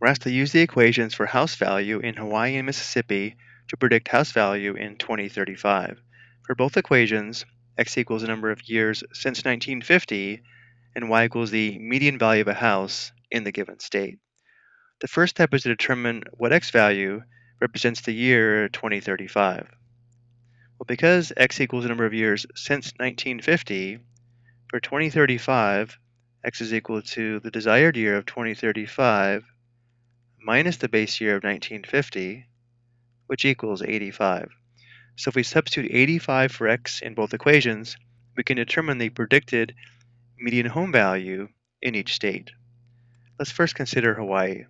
We're asked to use the equations for house value in Hawaii and Mississippi to predict house value in 2035. For both equations, x equals the number of years since 1950 and y equals the median value of a house in the given state. The first step is to determine what x value represents the year 2035. Well, because x equals the number of years since 1950, for 2035, x is equal to the desired year of 2035 minus the base year of 1950, which equals 85. So if we substitute 85 for x in both equations, we can determine the predicted median home value in each state. Let's first consider Hawaii.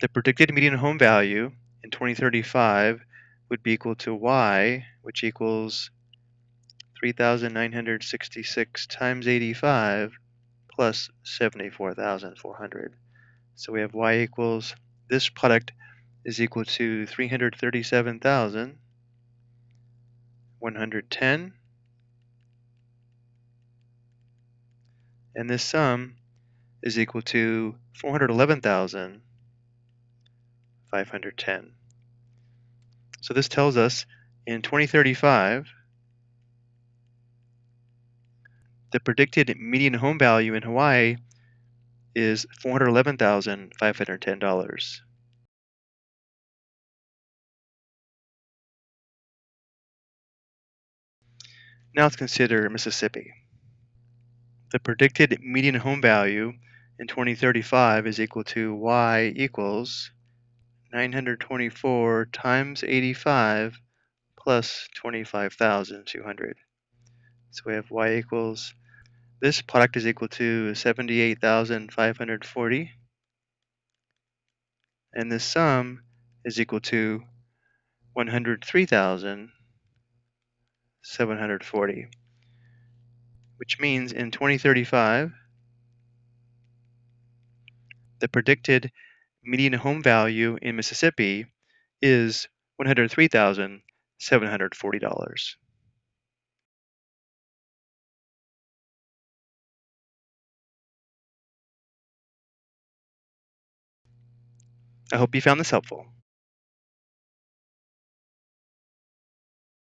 The predicted median home value in 2035 would be equal to y, which equals 3,966 times 85 plus 74,400. So we have y equals, this product is equal to 337,110. And this sum is equal to 411,510. So this tells us in 2035, the predicted median home value in Hawaii is $411,510. Now let's consider Mississippi. The predicted median home value in 2035 is equal to y equals 924 times 85 plus 25,200. So we have y equals this product is equal to 78,540. And this sum is equal to 103,740. Which means in 2035, the predicted median home value in Mississippi is $103,740. I hope you found this helpful.